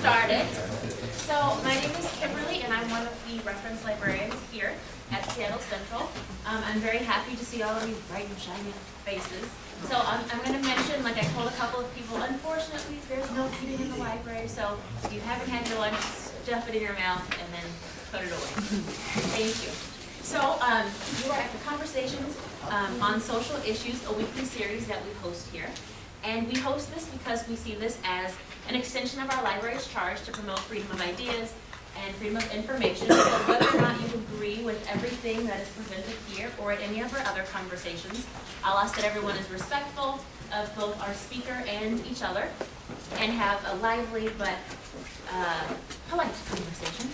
started. So my name is Kimberly and I'm one of the reference librarians here at Seattle Central. Um, I'm very happy to see all of you bright and shiny faces. So um, I'm going to mention, like I told a couple of people, unfortunately there's no eating in the library, so if you haven't had your lunch, stuff it in your mouth and then put it away. Thank you. So um, you are at the Conversations um, on Social Issues, a weekly series that we host here. And we host this because we see this as an extension of our library's charge to promote freedom of ideas and freedom of information. So whether or not you agree with everything that is presented here or at any of our other conversations, I'll ask that everyone is respectful of both our speaker and each other and have a lively but uh, polite conversation.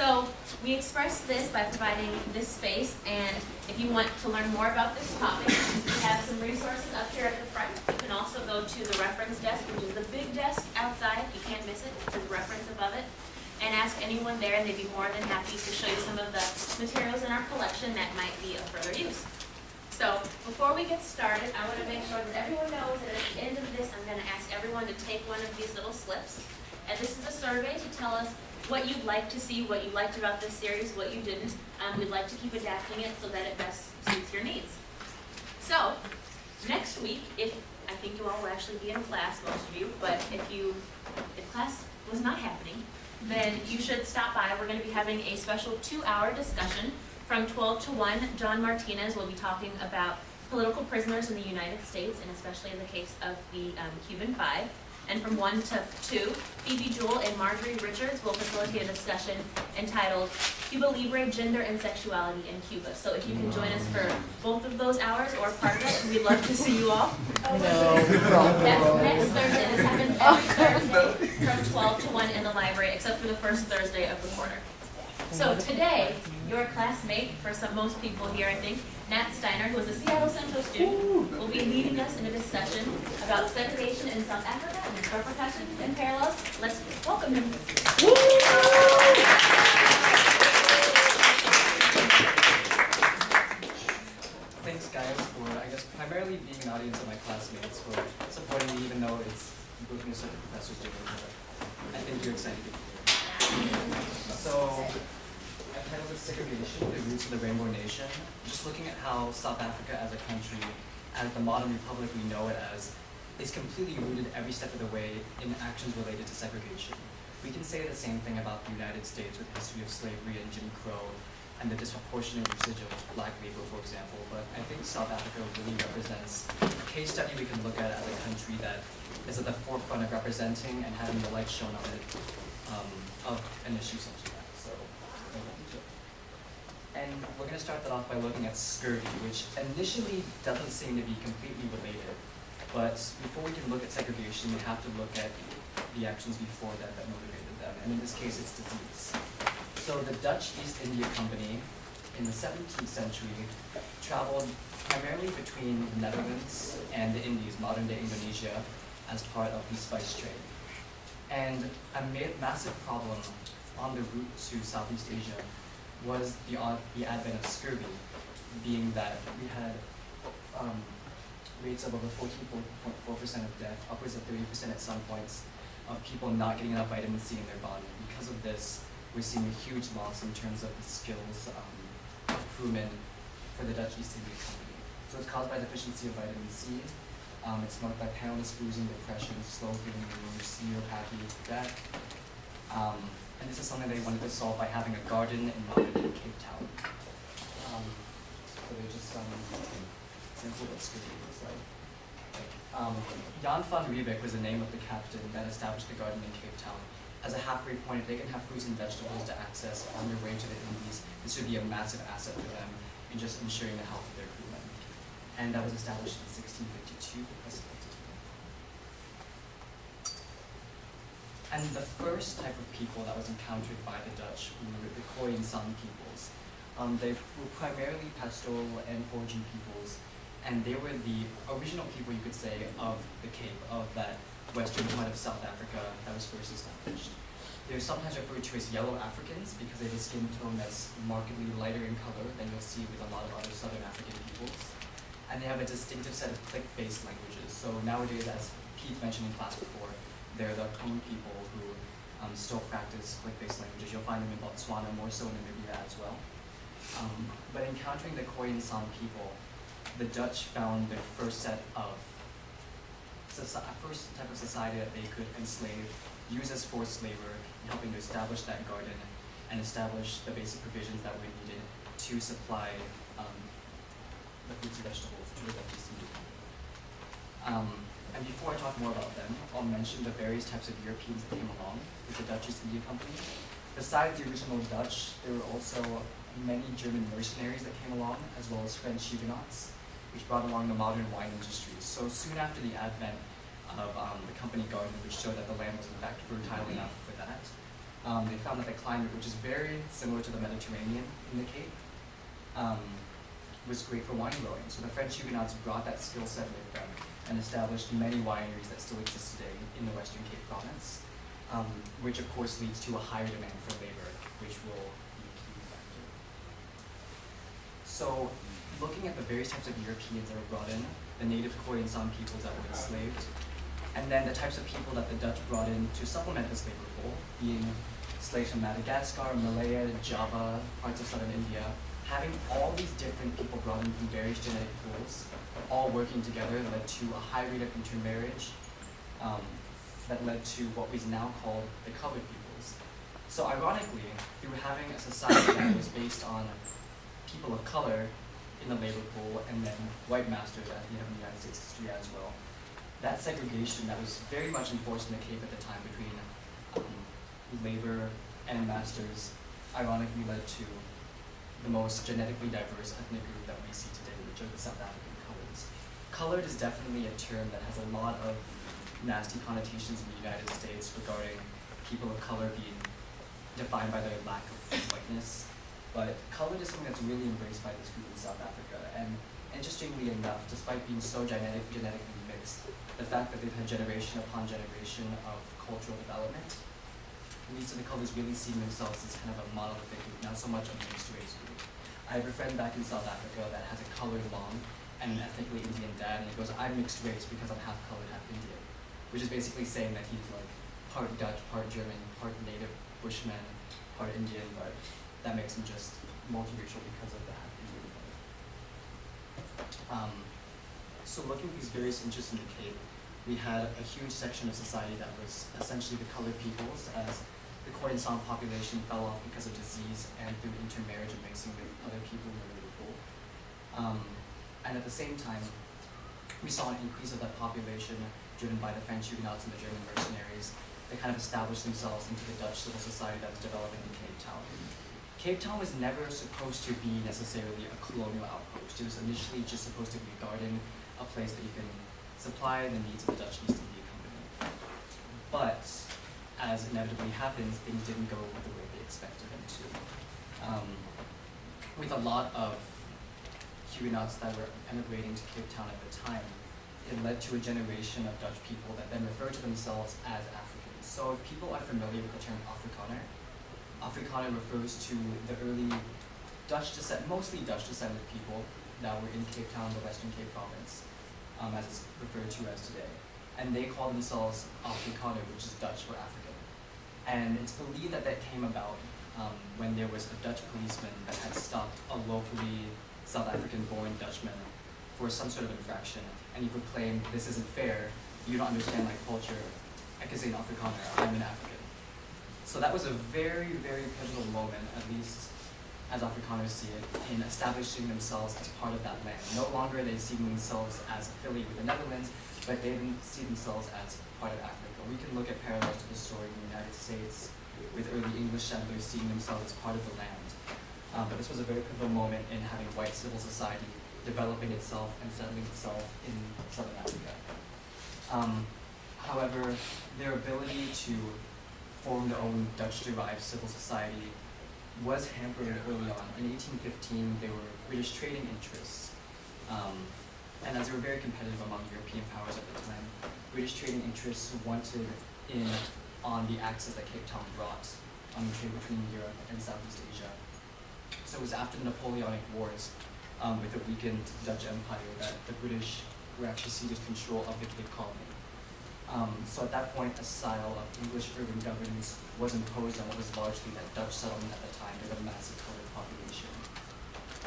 So we express this by providing this space, and if you want to learn more about this topic, we have some resources up here at the front. You can also go to the reference desk, which is the big desk outside. You can't miss it. It says reference above it. And ask anyone there, and they'd be more than happy to show you some of the materials in our collection that might be of further use. So before we get started, I want to make sure that everyone knows that at the end of this, I'm going to ask everyone to take one of these little slips. And this is a survey to tell us what you'd like to see, what you liked about this series, what you didn't. Um, we'd like to keep adapting it so that it best suits your needs. So, next week, if I think you all will actually be in class, most of you, but if you, if class was not happening, then you should stop by. We're going to be having a special two-hour discussion from 12 to 1. John Martinez will be talking about political prisoners in the United States, and especially in the case of the um, Cuban Five and from 1 to 2, Phoebe Jewell and Marjorie Richards will facilitate a discussion entitled Cuba Libre, Gender and Sexuality in Cuba. So if you can join us for both of those hours or part of it, we'd love to see you all. No. That's next Thursday. This happens every Thursday from 12 to 1 in the library, except for the first Thursday of the quarter. So today, your classmate, for some most people here, I think, Nat Steiner, who is a Seattle Central student, will be leading us in a discussion about segregation in South Africa and its repercussions and parallels. Let's welcome him. Thanks guys for, I guess, primarily being an audience of my classmates for supporting me even though it's both me and professors doing it. I think you're excited to be here. So, title is Segregation, the Roots of the Rainbow Nation, just looking at how South Africa as a country, as the modern republic we know it as, is completely rooted every step of the way in actions related to segregation. We can say the same thing about the United States with the history of slavery and Jim Crow and the disproportionate usage of black labor, for example, but I think South Africa really represents a case study we can look at as a country that is at the forefront of representing and having the light shown on it um, of an issue such as. And we're going to start that off by looking at scurvy, which initially doesn't seem to be completely related. But before we can look at segregation, we have to look at the actions before that that motivated them. And in this case, it's disease. So the Dutch East India Company in the 17th century traveled primarily between the Netherlands and the Indies, modern-day Indonesia, as part of the spice trade. And a massive problem on the route to Southeast Asia was the, the advent of scurvy, being that we had um, rates of over 14.4% of death, upwards of 30% at some points, of people not getting enough vitamin C in their body. Because of this, we're seeing a huge loss in terms of the skills um, of crewmen for the Dutch East India Company. So it's caused by deficiency of vitamin C. Um, it's marked by paleness, bruising, depression, slow wounds, neuropathy, death. Um, and this is something they wanted to solve by having a garden in modern Cape Town. Um, so they just um, example what scurvy was like. Um, Jan van Riebeeck was the name of the captain that established the garden in Cape Town. As a halfway point, they can have fruits and vegetables to access on their way to the Indies. This would be a massive asset for them in just ensuring the health of their crewmen. And that was established in 1652. And the first type of people that was encountered by the Dutch were the Khoisan peoples. Um, they were primarily pastoral and foraging peoples, and they were the original people, you could say, of the Cape, of that western part of South Africa that was first established. They're sometimes referred to as yellow Africans because they have a skin tone that's markedly lighter in color than you'll see with a lot of other southern African peoples. And they have a distinctive set of click-based languages. So nowadays, as Pete mentioned in class before, they're the Khmer people who um, still practice click-based languages. You'll find them in Botswana, more so in Namibia as well. Um, but encountering the Khoisan San people, the Dutch found their first set of first type of society that they could enslave, use as forced labor, in helping to establish that garden and establish the basic provisions that were needed to supply um, the fruits and vegetables to the Dutch Um, and before I talk more about them, I'll mention the various types of Europeans that came along with the Dutch East India Company. Besides the original Dutch, there were also many German mercenaries that came along, as well as French Huguenots, which brought along the modern wine industry. So soon after the advent of um, the company garden, which showed that the land was in fact fertile enough for that, um, they found that the climate, which is very similar to the Mediterranean in the Cape, um, was great for wine growing. So the French Huguenots brought that skill set with them and established many wineries that still exist today in the Western Cape province, um, which of course leads to a higher demand for labor, which will be a key factor. So looking at the various types of Europeans that were brought in, the native Khoi and San peoples that were enslaved, and then the types of people that the Dutch brought in to supplement this labor pool, being slaves from Madagascar, Malaya, Java, parts of southern India, having all these different people brought in from various genetic pools, all working together led to a high rate of intermarriage um, that led to what is now called the colored peoples. So ironically, through having a society that was based on people of color in the labor pool and then white masters at the end of the United States history as well. That segregation that was very much enforced in the Cape at the time between um, labor and masters ironically led to the most genetically diverse ethnic group that we see today, which are the South African coloreds. Colored is definitely a term that has a lot of nasty connotations in the United States regarding people of color being defined by their lack of whiteness. But colored is something that's really embraced by this group in South Africa. And interestingly enough, despite being so genetic, genetically mixed, the fact that they've had generation upon generation of cultural development leads to the colors really seeing themselves as kind of a monolithic group, not so much a race group. I have a friend back in South Africa that has a colored mom and an ethnically Indian dad, and he goes, I'm mixed race because I'm half colored, half Indian. Which is basically saying that he's like part Dutch, part German, part native Bushman, part Indian, but that makes him just multiracial because of the half Indian part. Um, so looking at these various interests in the Cape, we had a huge section of society that was essentially the colored peoples, as the Khoisan population fell off because of disease and through intermarriage and mixing with other people in the pool. Um, and at the same time, we saw an increase of that population driven by the French Huguenots and the German mercenaries that kind of established themselves into the Dutch civil society that was developing in Cape Town. Cape Town was never supposed to be necessarily a colonial outpost. It was initially just supposed to be a garden, a place that you can supply the needs of the Dutch East India Company. But, as inevitably happens, things didn't go the way they expected them to. Um, with a lot of Huguenots that were emigrating to Cape Town at the time, it led to a generation of Dutch people that then refer to themselves as Africans. So if people are familiar with the term Afrikaner, Afrikaner refers to the early Dutch descent, mostly Dutch descended people that were in Cape Town, the Western Cape province, um, as it's referred to as today. And they call themselves Afrikaner, which is Dutch for African. And it's believed that that came about um, when there was a Dutch policeman that had stopped a locally South African-born Dutchman for some sort of infraction, and he proclaimed, this isn't fair, you don't understand my culture, I can say an Afrikaner, I'm an African. So that was a very, very pivotal moment, at least as Afrikaners see it, in establishing themselves as part of that land. No longer they see themselves as affiliated with the Netherlands, but they see themselves as part of Africa. We can look at parallels to the story in the United States with early English settlers seeing themselves as part of the land. Um, but this was a very pivotal moment in having white civil society developing itself and settling itself in Southern Africa. Um, however, their ability to form their own Dutch-derived civil society was hampered early on. In 1815, there were British trading interests, um, and as they were very competitive among European powers at the time, British trading interests wanted in on the access that Cape Town brought on the trade between Europe and Southeast Asia. So it was after the Napoleonic Wars, um, with the weakened Dutch Empire, that the British were actually ceded control of the Cape Colony. Um, so at that point, a style of English urban governance was imposed on what was largely that Dutch settlement at the time with a massive colored population.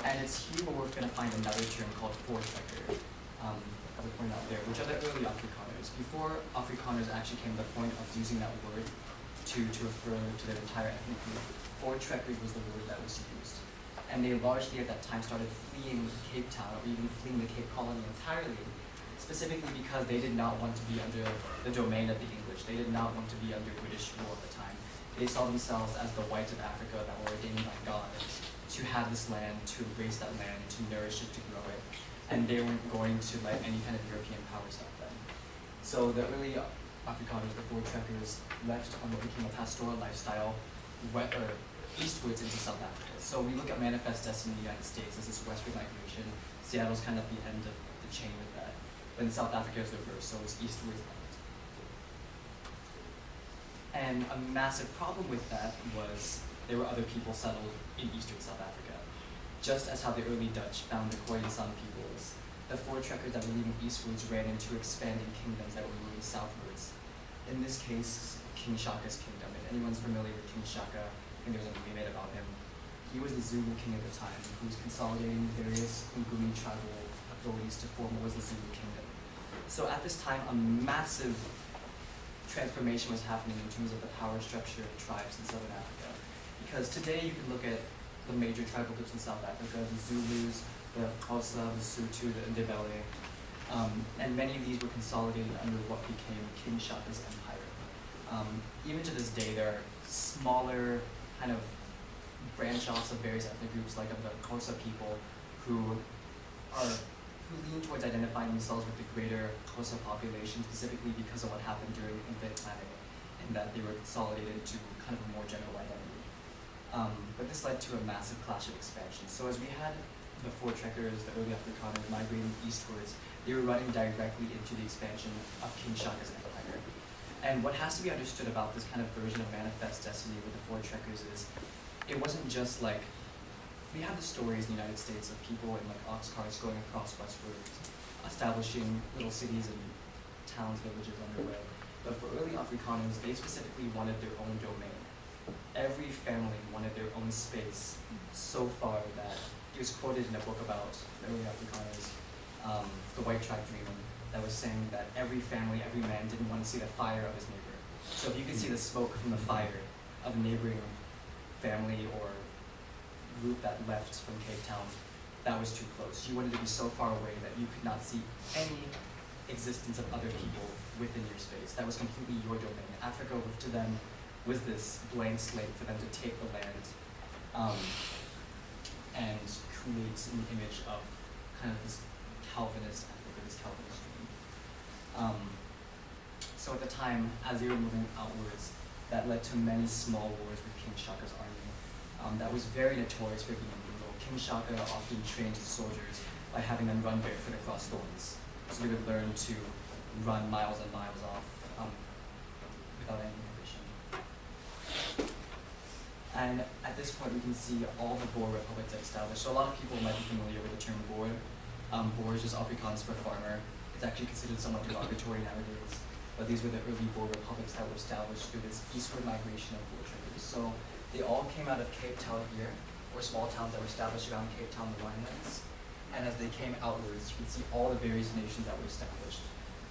And it's here where we're going to find another term called voortrekker, um, as I pointed out there, which are the early Afrikaners. Before Afrikaners actually came to the point of using that word to, to refer to their entire ethnic group, voortrekker was the word that was used. And they largely at that time started fleeing Cape Town or even fleeing the Cape Colony entirely, specifically because they did not want to be under the domain of the English. They did not want to be under British rule at the time. They saw themselves as the whites of Africa that were ordained by God to have this land, to raise that land, to nourish it, to grow it. And they weren't going to let any kind of European power stop them. So the early Afrikaners, the voortrekkers, left on what became a pastoral lifestyle we- or eastwards into South Africa. So we look at Manifest Destiny in the United States as this westward migration. Seattle's kind of the end of the chain with that. In South Africa the reverse, so it's eastwards. And a massive problem with that was there were other people settled in eastern South Africa. Just as how the early Dutch found the Khoisan peoples, the voortrekkers that were moving eastwards ran into expanding kingdoms that were moving southwards. In this case, King Shaka's kingdom. If anyone's familiar with King Shaka, I think there's a movie made about him. He was the Zulu king at the time, who was consolidating various Nguni tribal authorities to form what was the Zulu kingdom. So at this time, a massive transformation was happening in terms of the power structure of tribes in southern Africa. Because today you can look at the major tribal groups in South Africa, the Zulus, the Xhosa, the Sotho, the Ndebele, um, and many of these were consolidated under what became King Shaka's empire. Um, even to this day, there are smaller kind of branch offs of various ethnic groups, like of the Xhosa people, who are who lean towards identifying themselves with the greater Xhosa population, specifically because of what happened during the Mfecane, in that they were consolidated to kind of a more general identity. Um, but this led to a massive clash of expansion. So as we had the voortrekkers, the early Afrikaners migrating eastwards, they were running directly into the expansion of King Shaka's empire. And what has to be understood about this kind of version of Manifest Destiny with the voortrekkers is, it wasn't just like we have the stories in the United States of people in like ox carts going across westward, establishing little cities and towns, villages on their way. But for early Afrikaners, they specifically wanted their own domain. Every family wanted their own space so far that it was quoted in a book about early Afrikaners, um, the White Tribe Dreaming, that was saying that every family, every man didn't want to see the fire of his neighbor. So if you could see the smoke from the fire of a neighboring family or group that left from Cape Town, that was too close. You wanted to be so far away that you could not see any existence of other people within your space. That was completely your domain. Africa to them was this blank slate for them to take the land um, and create an image of kind of this Calvinist Africa, this Calvinist dream. Um, so at the time, as they were moving outwards, that led to many small wars with King Shaka's army um, that was very notorious for being brutal. King Shaka often trained his soldiers by having them run barefoot across thorns. So they would learn to run miles and miles off um, without any inhibition. And at this point, we can see all the Boer republics established. So a lot of people might be familiar with the term Boer. Um, Boer is just Afrikaans for farmer. It's actually considered somewhat derogatory nowadays. But these were the early Boer republics that were established through this eastward migration of Boer traders. So they all came out of Cape Town here, or small towns that were established around Cape Town, the Winelands. And as they came outwards, you can see all the various nations that were established.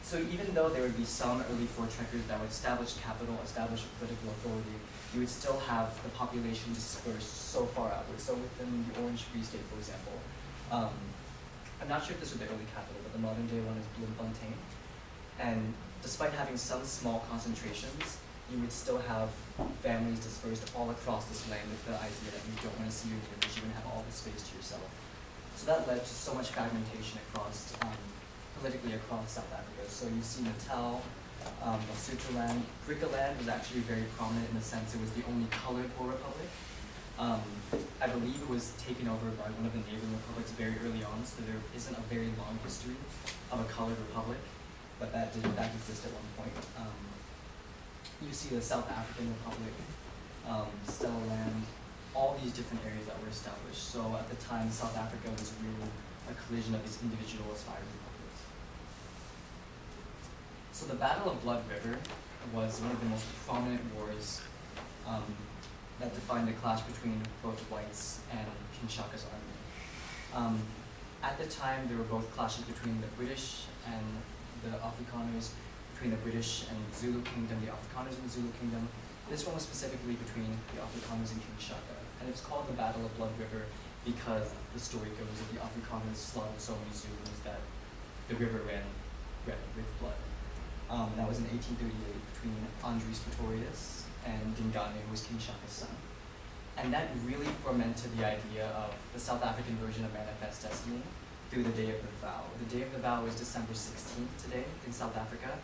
So even though there would be some early voortrekkers that would establish capital, establish political authority, you would still have the population dispersed so far outwards. So within the Orange Free State, for example, um, I'm not sure if this was the early capital, but the modern day one is Bloemfontein. And despite having some small concentrations, you would still have families dispersed all across this land with the idea that you don't want to see your neighbors, you want to have all the space to yourself. So that led to so much fragmentation across, um, politically across South Africa. So you see Natal, um, Lesotholand, Griqualand was actually very prominent in the sense it was the only colored Boer republic. Um, I believe it was taken over by one of the neighboring republics very early on, so there isn't a very long history of a colored republic, but that did in fact exist at one point. Um, you see the South African Republic, um, Stellaland, all these different areas that were established. So at the time, South Africa was really a collision of these individual aspiring republics. So the Battle of Blood River was one of the most prominent wars um, that defined the clash between both whites and King Shaka's army. Um, at the time, there were both clashes between the British and the Afrikaners, between the British and Zulu Kingdom, the Afrikaners and the Zulu Kingdom. This one was specifically between the Afrikaners and King Shaka, and it's called the Battle of Blood River because the story goes that the Afrikaners slaughtered so many Zulus that the river ran red with blood. Um, that was in 1838 between Andries Pretorius and Dingane, who was King Shaka's son. And that really fermented the idea of the South African version of Manifest Destiny through the Day of the Vow. The Day of the Vow is December 16th today in South Africa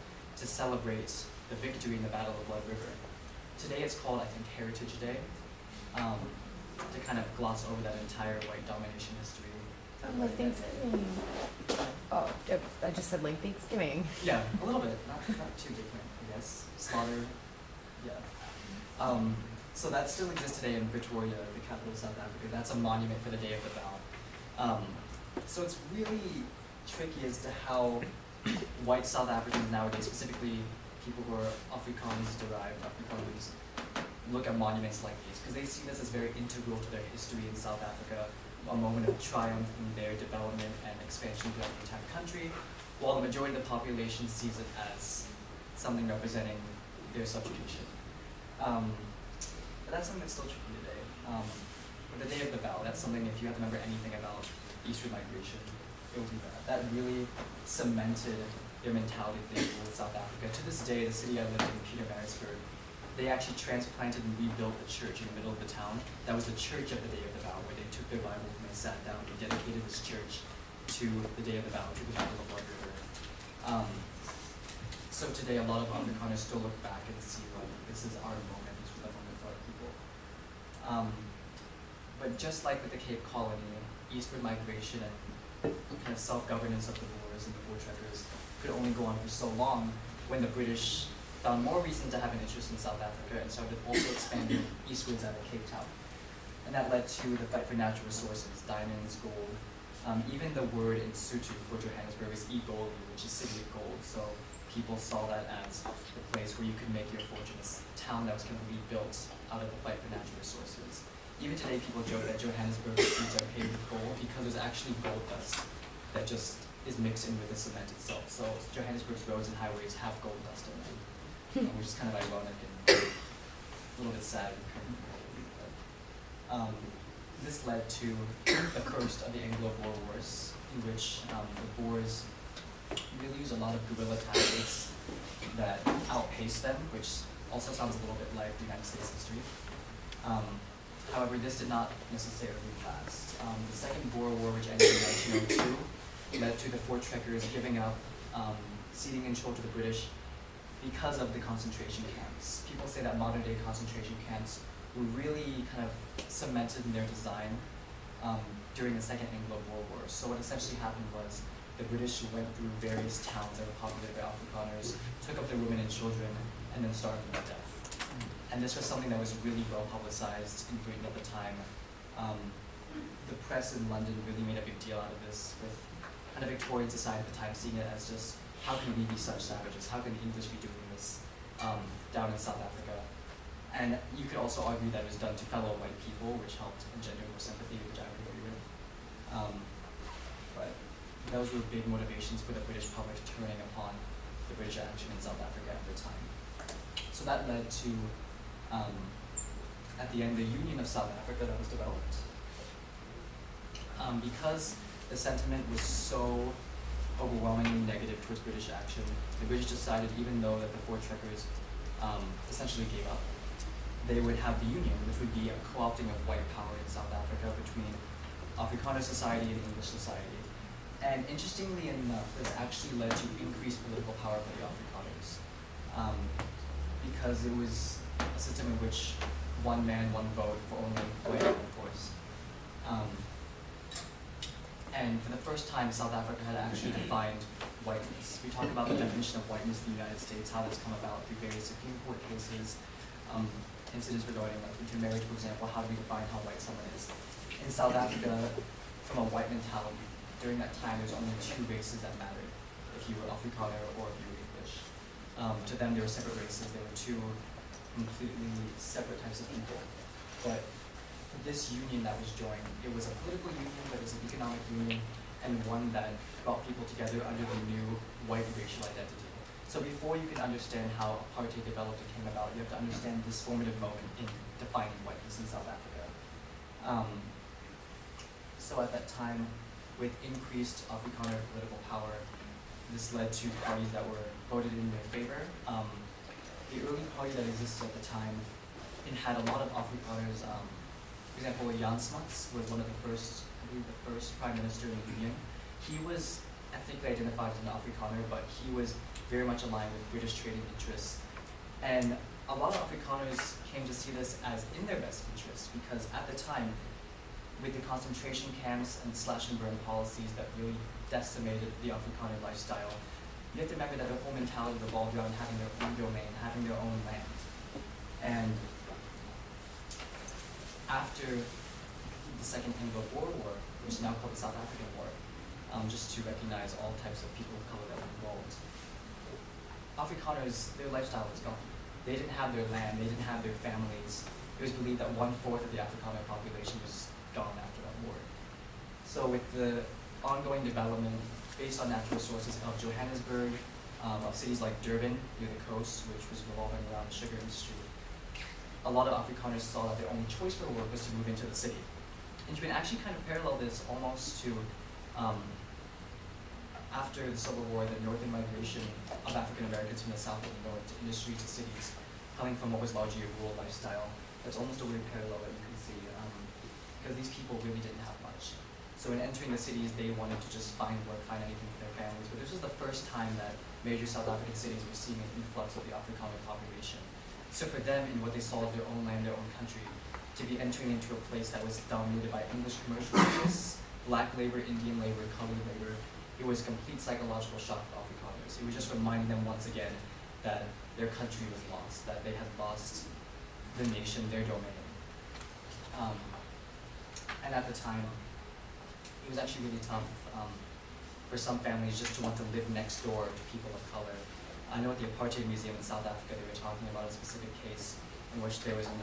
to celebrate the victory in the Battle of Blood River. Today it's called, I think, Heritage Day, um, to kind of gloss over that entire white domination history. Like Thanksgiving. Oh, I- just said like Thanksgiving. Yeah, a little bit, not, not too different, I guess. Slaughter, yeah. Um, so that still exists today in Pretoria, the capital of South Africa. That's a monument for the Day of the Vow. Um, so it's really tricky as to how white South Africans nowadays, specifically people who are Afrikaans derived, Afrikaners, look at monuments like these because they see this as very integral to their history in South Africa, a moment of triumph in their development and expansion throughout the entire country, while the majority of the population sees it as something representing their subjugation. Um, but that's something that's still tricky today. Um, but the day of the vow, that's something if you have to remember anything about Eastern migration, will be that. That really cemented their mentality they ruled South Africa. To this day, the city I lived in, Pietermaritzburg, they actually transplanted and rebuilt the church in the middle of the town. That was the church of the Day of the Vow, where they took their Bible and they sat down and dedicated this church to the Day of the Vow, to the Battle of Blood River. Um, so today, a lot of Afrikaners still look back and see, like, this is our moment, this was the moment for our people. Um, but just like with the Cape Colony, eastward migration and kind of self-governance of the Boers and the Voortrekkers could only go on for so long when the British found more reason to have an interest in South Africa and started also expanding eastwards out of Cape Town. And that led to the fight for natural resources, diamonds, gold. Um, even the word in Sotho for Johannesburg is Egoli, which is city of gold. So people saw that as the place where you could make your fortune, this town that was kind of rebuilt out of the fight for natural resources. Even today, people joke that Johannesburg streets are paved with gold because there's actually gold dust that just is mixed in with the cement itself. So Johannesburg's roads and highways have gold dust in them um, which is kind of ironic and a little bit sad. But, um, this led to the first of the Anglo-Boer Wars, in which um, the Boers really used a lot of guerrilla tactics that outpaced them, which also sounds a little bit like the United States history. Um, however, this did not necessarily last. Um, the Second Boer War, which ended in 1902, led to the Voortrekkers giving up um, ceding control to the British because of the concentration camps. People say that modern day concentration camps were really kind of cemented in their design um, during the Second Anglo-Boer War. So what essentially happened was the British went through various towns that were populated by Afrikaners, took up their women and children, and then starved them to death. And this was something that was really well publicized in Britain at the time. Um, the press in London really made a big deal out of this, with kind of Victorian society at the time seeing it as just how can we be such savages? How can the English be doing this um, down in South Africa? And you could also argue that it was done to fellow white people, which helped engender more sympathy, which I agree with. Um, but those were big motivations for the British public turning upon the British action in South Africa at the time. So that led to, um, at the end, the Union of South Africa that was developed. Um, because the sentiment was so overwhelmingly negative towards British action. The British decided, even though that the Voortrekkers um, essentially gave up, they would have the Union, which would be a co-opting of white power in South Africa between Afrikaner society and English society. And interestingly enough, this actually led to increased political power for the Afrikaners. Um, because it was a system in which one man, one vote for only of course. Um, and for the first time, South Africa had actually defined whiteness. We talk about the definition of whiteness in the United States, how that's come about through various Supreme Court cases, um, incidents regarding like intermarriage, for example, how do we define how white someone is? In South Africa, from a white mentality, during that time, there's only two races that mattered, if you were Afrikaner or if you were English. Um, to them, they were separate races. There were two completely separate types of people. But this union that was joined, it was a political union, but it was an economic union, and one that brought people together under the new white racial identity. So before you can understand how apartheid developed and came about, you have to understand this formative moment in defining whiteness in South Africa. Um, so at that time, with increased Afrikaner political power, this led to parties that were voted in their favor. Um, the early party that existed at the time, it had a lot of Afrikaners. Um, for example, Jan Smuts was one of the first, I believe, the first prime minister in the union. He was ethnically identified as an Afrikaner, but he was very much aligned with British trading interests. And a lot of Afrikaners came to see this as in their best interest because at the time, with the concentration camps and slash and burn policies that really decimated the Afrikaner lifestyle, you have to remember that the whole mentality revolved around having their own domain, having their own land. And after the Second Anglo-Boer War, which is now called the South African War, um, just to recognize all types of people of color that were involved, Afrikaners, their lifestyle was gone. They didn't have their land, they didn't have their families. It was believed that one-fourth of the Afrikaner population was gone after that war. So with the ongoing development based on natural sources of Johannesburg, um, of cities like Durban near the coast, which was revolving around the sugar industry, a lot of Afrikaners saw that their only choice for work was to move into the city. And you can actually kind of parallel this almost to um, after the Civil War, the northern migration of African Americans from the south and the north to industry to cities, coming from what was largely a rural lifestyle. That's almost a weird parallel that you can see, um, because these people really didn't have much. So in entering the cities, they wanted to just find work, find anything for their families. But this was the first time that major South African cities were seeing an influx of the Afrikaner population. So for them, in what they saw of their own land, their own country, to be entering into a place that was dominated by English commercial interests, black labor, Indian labor, colored labor, it was a complete psychological shock to Afrikaners. It was just reminding them once again that their country was lost, that they had lost the nation, their domain. Um, and at the time, it was actually really tough um, for some families just to want to live next door to people of color. I know at the Apartheid Museum in South Africa, they were talking about a specific case in which there was an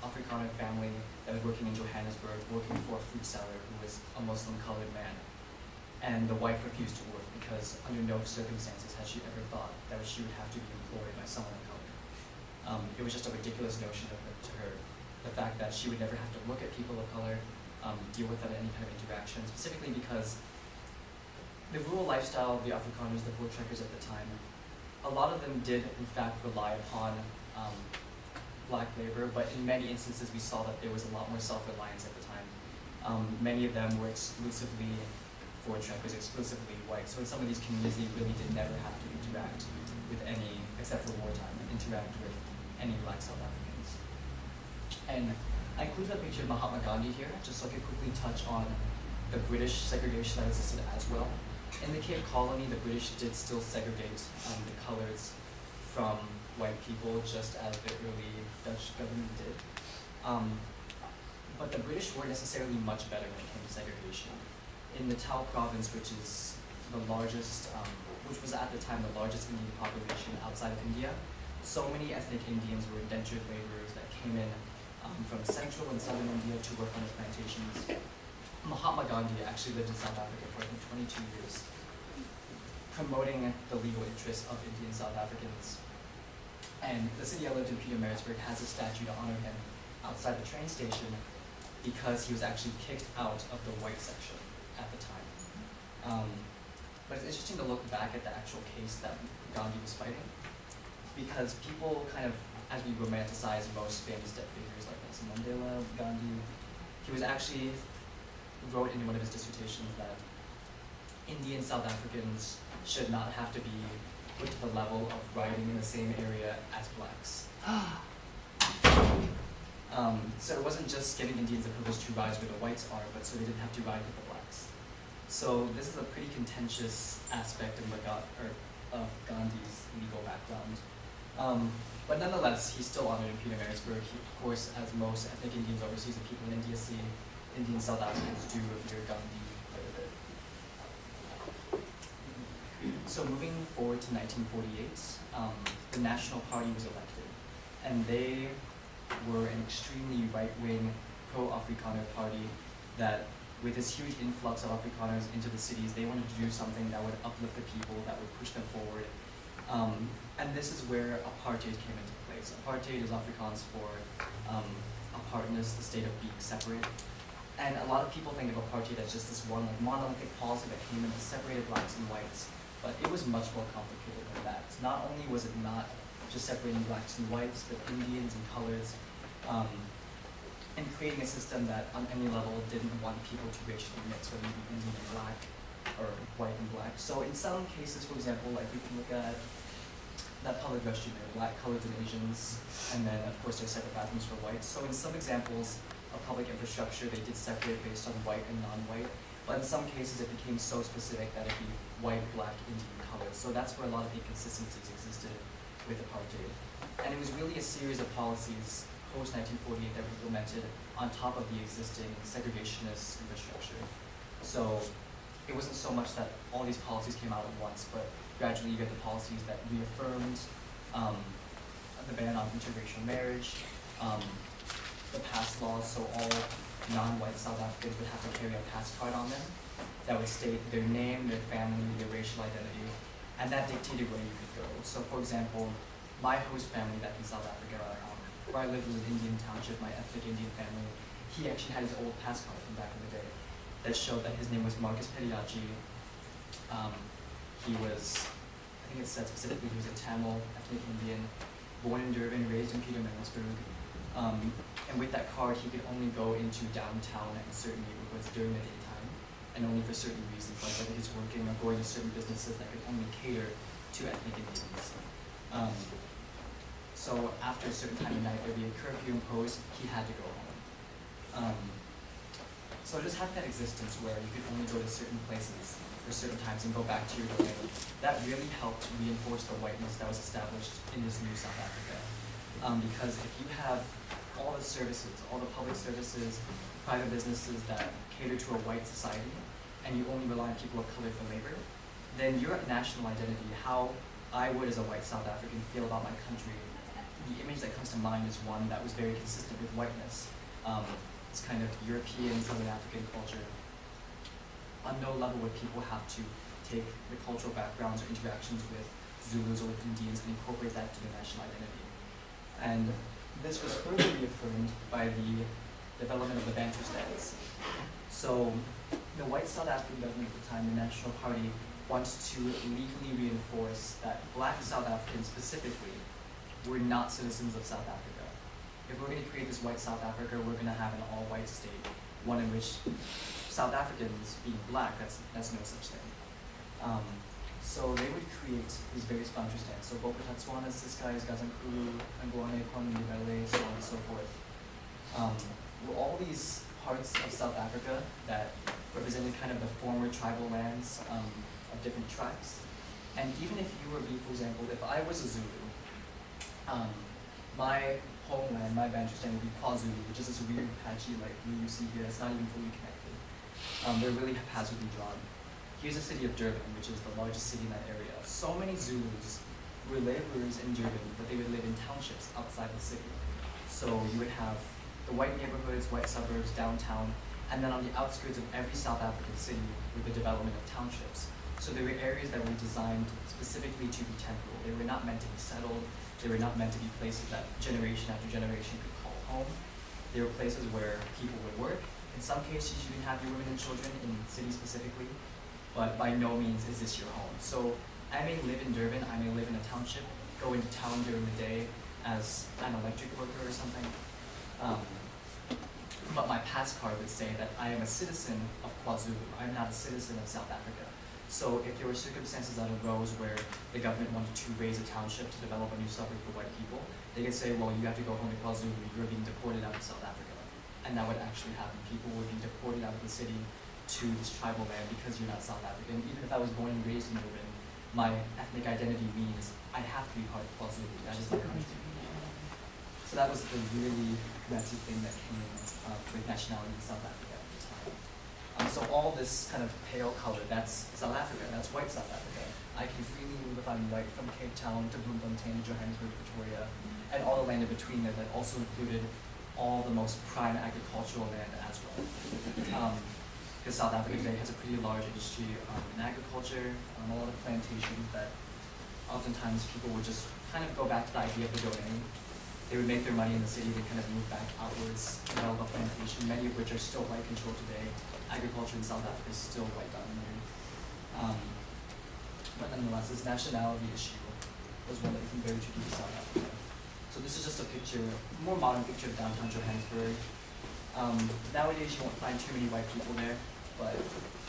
Afrikaner family that was working in Johannesburg, working for a fruit seller who was a Muslim colored man. And the wife refused to work because under no circumstances had she ever thought that she would have to be employed by someone of color. Um, it was just a ridiculous notion of to her. The fact that she would never have to look at people of color, um, deal with them in any kind of interaction, specifically because the rural lifestyle of the Afrikaners, the voortrekkers at the time, a lot of them did in fact rely upon um, black labor, but in many instances we saw that there was a lot more self-reliance at the time. Um, many of them were exclusively voortrekkers, exclusively white. So in some of these communities, they really did never have to interact with any, except for wartime, interact with any black South Africans. And I included a picture of Mahatma Gandhi here, just so I could quickly touch on the British segregation that existed as well. In the Cape Colony, the British did still segregate um, the colors from white people, just as the early Dutch government did. Um, but the British weren't necessarily much better when it came to segregation. In the Tau province, which is the largest, um, which was at the time the largest Indian population outside of India, so many ethnic Indians were indentured laborers that came in um, from central and southern India to work on the plantations. Mahatma Gandhi actually lived in South Africa for 22 years, promoting the legal interests of Indian South Africans. And the city I lived in, Pietermaritzburg, has a statue to honor him outside the train station because he was actually kicked out of the white section at the time. Um, but it's interesting to look back at the actual case that Gandhi was fighting because people kind of, as we romanticize most famous dead figures like Nelson Mandela, Gandhi, he was actually wrote in one of his dissertations that Indian South Africans should not have to be put to the level of riding in the same area as blacks. Um, so it wasn't just giving Indians the privilege to rise where the whites are, but so they didn't have to ride with the blacks. So this is a pretty contentious aspect of, Maga- or of Gandhi's legal background. Um, but nonetheless, he's still honored in Pietermaritzburg. He, of course, as most ethnic Indians overseas and people in India see, Indian South Africans do revere Gandhi so moving forward to 1948, um, the National Party was elected, and they were an extremely right-wing, pro-Afrikaner party that, with this huge influx of Afrikaners into the cities, they wanted to do something that would uplift the people, that would push them forward. Um, and this is where apartheid came into place. Apartheid is Afrikaans for um, apartness, the state of being separate. And a lot of people think of apartheid as just this one like monolithic policy that came in and separated blacks and whites, but it was much more complicated than that. Not only was it not just separating blacks and whites, but Indians and colors, um, and creating a system that on any level didn't want people to racially mix, whether it be Indian and black or white and black. So in some cases, for example, like we can look at that public restroom there, black, colored, and Asians, and then of course there's separate bathrooms for whites. So in some examples of public infrastructure, they did separate based on white and non-white, but in some cases it became so specific that it'd be white, black, Indian, colored. So that's where a lot of inconsistencies existed with apartheid. And it was really a series of policies post 1948 that were implemented on top of the existing segregationist infrastructure. So it wasn't so much that all these policies came out at once, but gradually you get the policies that reaffirmed um, the ban on interracial marriage, um, the pass laws, so all non-white South Africans would have to carry a pass card on them that would state their name, their family, their racial identity, and that dictated where you could go. So for example, my host family back in South Africa, um, where I lived was an Indian township, my ethnic Indian family, he actually had his old pass card from back in the day that showed that his name was Marcus Periyachi. Um, he was, I think it said specifically he was a Tamil ethnic Indian, born in Durban, raised in Pietermaritzburg. Um, and with that card, he could only go into downtown and certain neighborhoods during the daytime, and only for certain reasons, like whether he's working or going to certain businesses that could only cater to ethnic Indians. Um, so after a certain time of night, there'd be a curfew imposed, he had to go home. Um, so just having that existence where you could only go to certain places for certain times and go back to your domain, that really helped reinforce the whiteness that was established in this new South Africa. Um, because if you have all the services, all the public services, private businesses that cater to a white society, and you only rely on people of color for labor, then your national identity, how I would as a white South African feel about my country, the image that comes to mind is one that was very consistent with whiteness. Um, it's kind of European, Southern African culture. On no level would people have to take the cultural backgrounds or interactions with Zulus or with Indians and incorporate that to their national identity. And this was further reaffirmed by the development of the Bantustans. So the white South African government at the time, the National Party, wants to legally reinforce that black South Africans specifically were not citizens of South Africa. If we're going to create this white South Africa, we're going to have an all-white state, one in which South Africans being black, that's, that's no such thing. Um, so they would create these various Bantustans. So Bophuthatswana, Ciskei, Gazankulu, Angwane, KwaNdebele, so on and so forth. Um, were all these parts of South Africa that represented kind of the former tribal lands um, of different tribes. And even if you were me, for example, if I was a Zulu, um, my homeland, my Bantustan would be KwaZulu, which is this weird patchy like blue you see here. It's not even fully connected. Um, they're really haphazardly drawn. Here's the city of Durban, which is the largest city in that area. So many Zulus were laborers in Durban, but they would live in townships outside the city. So you would have the white neighborhoods, white suburbs, downtown, and then on the outskirts of every South African city with the development of townships. So there were areas that were designed specifically to be temporal. They were not meant to be settled. They were not meant to be places that generation after generation could call home. They were places where people would work. In some cases, you can have your women and children in cities specifically, but by no means is this your home. So I may live in Durban, I may live in a township, go into town during the day as an electric worker or something. Um, but my pass card would say that I am a citizen of KwaZulu. I'm not a citizen of South Africa. So if there were circumstances that arose where the government wanted to raze a township to develop a new suburb for white people, they could say, well, you have to go home to KwaZulu, you're being deported out of South Africa. And that would actually happen. People would be deported out of the city to this tribal land because you're not South African. Even if I was born and raised in Durban, my ethnic identity means I have to be part of KwaZulu. That is my country. So that was the really messy thing that came uh, with nationality in South Africa at the time. Um, so all this kind of pale color, that's South Africa, that's white South Africa. I can freely move if I'm white from Cape Town to Bloemfontein, Johannesburg, Pretoria, and all the land in between there that also included all the most prime agricultural land as well. Um, because South Africa today has a pretty large industry um, in agriculture, um, a lot of plantations that oftentimes people would just kind of go back to the idea of the domain. They would make their money in the city, they kind of move back outwards, develop a plantation, many of which are still white controlled today. Agriculture in South Africa is still white dominated. Um, but nonetheless, this nationality issue was one that tricky to South Africa. So this is just a picture, more modern picture of downtown Johannesburg. Um, nowadays you won't find too many white people there, but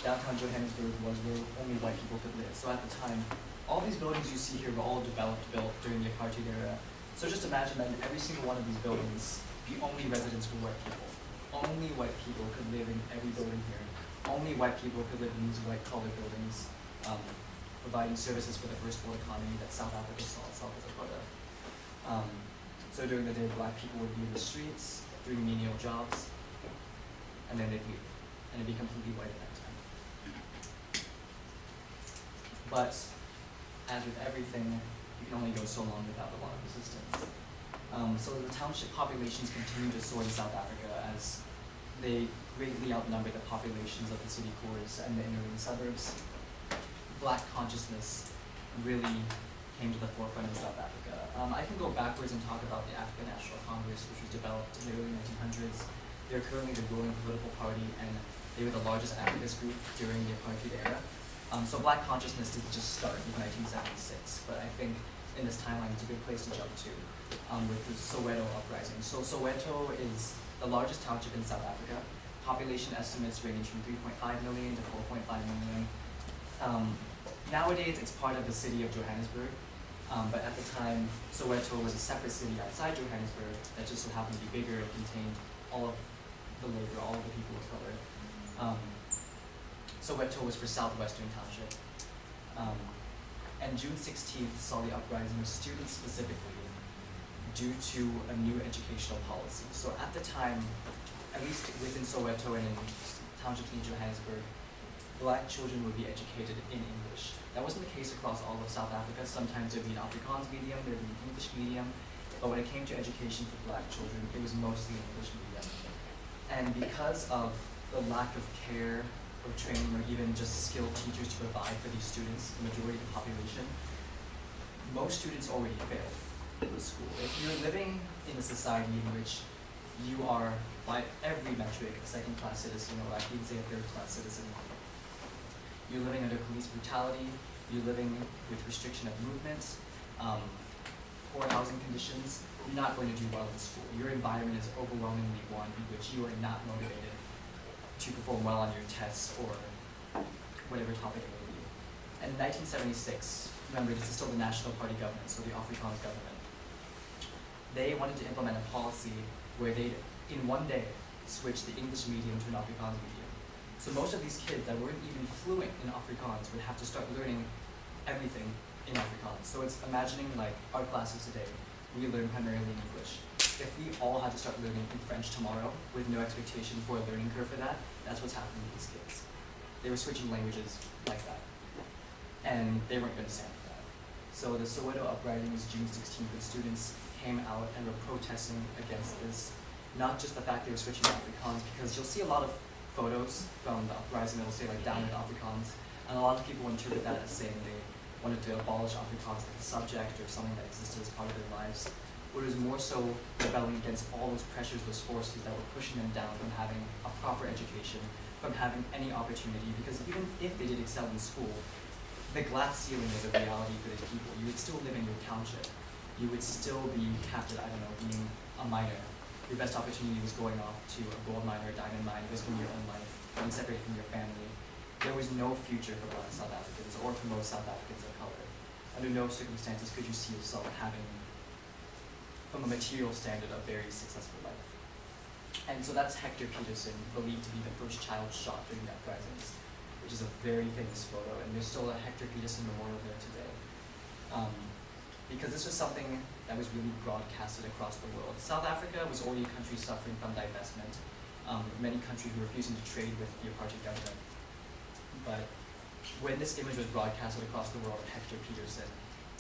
downtown Johannesburg was where only white people could live. So at the time, all these buildings you see here were all developed, built during the apartheid era. So just imagine that in every single one of these buildings, the only residents were white people. Only white people could live in every building here. Only white people could live in these white collar buildings, um, providing services for the first world economy that South Africa saw itself as a part of. Um, so during the day, black people would be in the streets, doing menial jobs, and then they'd leave, and it'd be completely white at that time. But as with everything, you can only go so long without a lot of resistance. Um, so the township populations continue to soar in South Africa as they greatly outnumber the populations of the city cores and the inner ring suburbs. Black consciousness really came to the forefront in South Africa. Um, I can go backwards and talk about the African National Congress, which was developed in the early 1900s. They're currently the ruling political party, and they were the largest activist group during the apartheid era. Um, so black consciousness didn't just start in 1976, but I think in this timeline it's a good place to jump to um, with the Soweto uprising. So Soweto is the largest township in South Africa. Population estimates range from 3.5 million to 4.5 million. Um, nowadays, it's part of the city of Johannesburg, um, but at the time, Soweto was a separate city outside Johannesburg that just so happened to be bigger and contained all of the labor, all of the people of color. Um, Soweto was for Southwestern Township. Um, and June 16th saw the uprising of students specifically due to a new educational policy. So at the time, at least within Soweto and in townships in Johannesburg, black children would be educated in English. That wasn't the case across all of South Africa. Sometimes there'd be an Afrikaans medium, there'd be an English medium, but when it came to education for black children, it was mostly English medium. And because of the lack of care or training or even just skilled teachers to provide for these students, the majority of the population, most students already fail the school. If you're living in a society in which you are, by every metric, a second-class citizen, or I can say a third-class citizen, you're living under police brutality, you're living with restriction of movement, um, poor housing conditions, you're not going to do well in school. Your environment is overwhelmingly one in which you are not motivated to perform well on your tests or whatever topic it may be. And in 1976, remember this is still the National Party government, so the Afrikaans government, they wanted to implement a policy where they, in one day, switch the English medium to an Afrikaans medium. So most of these kids that weren't even fluent in Afrikaans would have to start learning everything in Afrikaans. So it's imagining like our classes today, we learn primarily English. If we all had to start learning in French tomorrow with no expectation for a learning curve for that, that's what's happening with these kids. They were switching languages like that. And they weren't going to stand for that. So the Soweto uprising was June 16th, and students came out and were protesting against this. Not just the fact they were switching Afrikaans, because you'll see a lot of photos from the uprising that will say like down with Afrikaans, and a lot of people interpret that as saying they wanted to abolish Afrikaans as a subject or something that existed as part of their lives. Was more so rebelling against all those pressures, those forces that were pushing them down from having a proper education, from having any opportunity, because even if they did excel in school, the glass ceiling was a reality for these people. You would still live in your township. You would still be at, I don't know, being a miner. Your best opportunity was going off to a gold mine or a diamond mine, risking your own life, being separated from your family. There was no future for black South Africans or for most South Africans of color. Under no circumstances could you see yourself having, from a material standard, a very successful life. And so that's Hector Pieterson, believed to be the first child shot during the uprisings, which is a very famous photo, and there's still a Hector Pieterson memorial there today. Um, because this was something that was really broadcasted across the world. South Africa was already a country suffering from divestment. um, many countries were refusing to trade with the apartheid government. But when this image was broadcasted across the world of Hector Pieterson,